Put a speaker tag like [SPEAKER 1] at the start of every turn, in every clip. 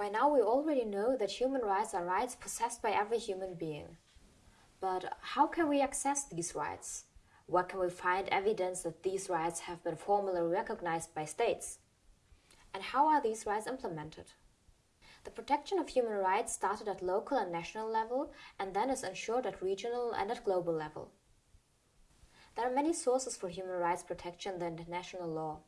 [SPEAKER 1] By now, we already know that human rights are rights possessed by every human being. But how can we access these rights? Where can we find evidence that these rights have been formally recognized by states? And how are these rights implemented? The protection of human rights started at local and national level and then is ensured at regional and at global level. There are many sources for human rights protection in the international law.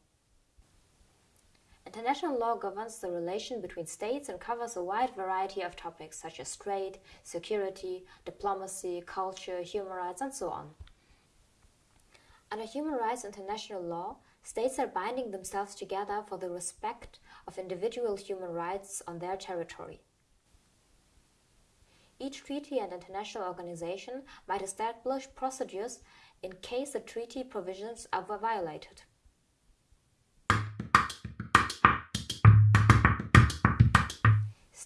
[SPEAKER 1] International law governs the relation between states and covers a wide variety of topics such as trade, security, diplomacy, culture, human rights, and so on. Under human rights international law, states are binding themselves together for the respect of individual human rights on their territory. Each treaty and international organization might establish procedures in case the treaty provisions are violated.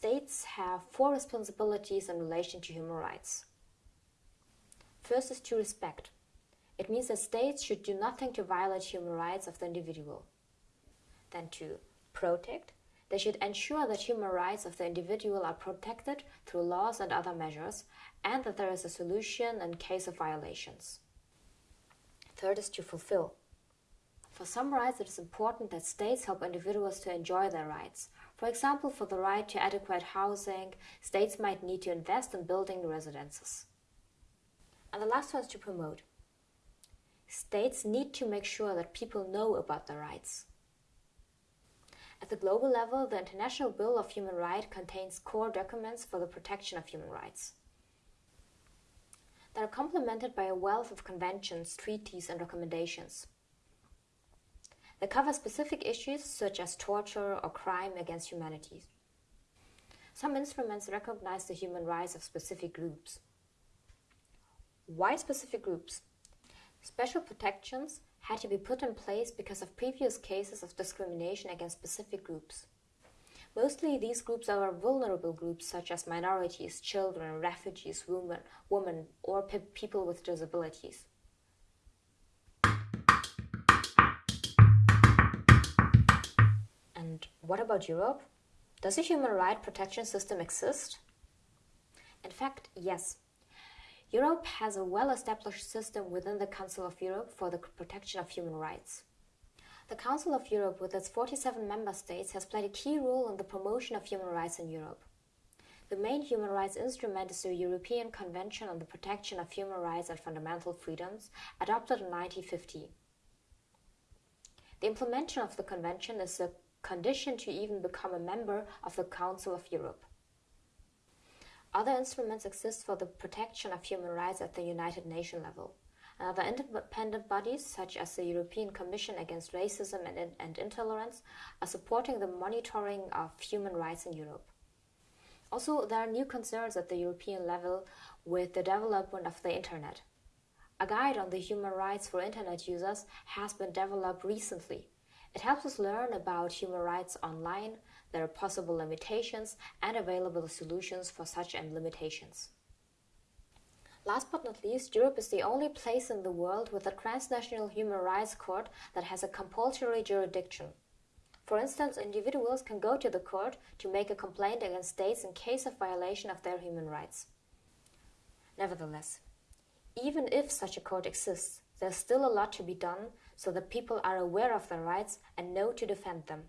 [SPEAKER 1] States have four responsibilities in relation to human rights. First is to respect. It means that states should do nothing to violate human rights of the individual. Then to protect. They should ensure that human rights of the individual are protected through laws and other measures, and that there is a solution in case of violations. Third is to fulfill. For some rights, it is important that states help individuals to enjoy their rights. For example, for the right to adequate housing, states might need to invest in building residences. And the last one is to promote. States need to make sure that people know about their rights. At the global level, the International Bill of Human Rights contains core documents for the protection of human rights. They are complemented by a wealth of conventions, treaties, and recommendations. They cover specific issues such as torture or crime against humanity. Some instruments recognize the human rights of specific groups. Why specific groups? Special protections had to be put in place because of previous cases of discrimination against specific groups. Mostly these groups are vulnerable groups such as minorities, children, refugees, women, women or pe people with disabilities. What about Europe? Does a human rights protection system exist? In fact, yes. Europe has a well-established system within the Council of Europe for the protection of human rights. The Council of Europe, with its 47 member states, has played a key role in the promotion of human rights in Europe. The main human rights instrument is the European Convention on the Protection of Human Rights and Fundamental Freedoms, adopted in 1950. The implementation of the convention is a condition to even become a member of the Council of Europe. Other instruments exist for the protection of human rights at the United Nations level. And other independent bodies, such as the European Commission Against Racism and, and Intolerance, are supporting the monitoring of human rights in Europe. Also, there are new concerns at the European level with the development of the Internet. A guide on the human rights for Internet users has been developed recently. It helps us learn about human rights online, their possible limitations, and available solutions for such limitations. Last but not least, Europe is the only place in the world with a transnational human rights court that has a compulsory jurisdiction. For instance, individuals can go to the court to make a complaint against states in case of violation of their human rights. Nevertheless, even if such a court exists, there's still a lot to be done so that people are aware of their rights and know to defend them.